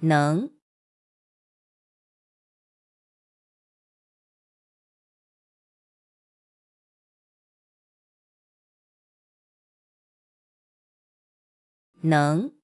能。能。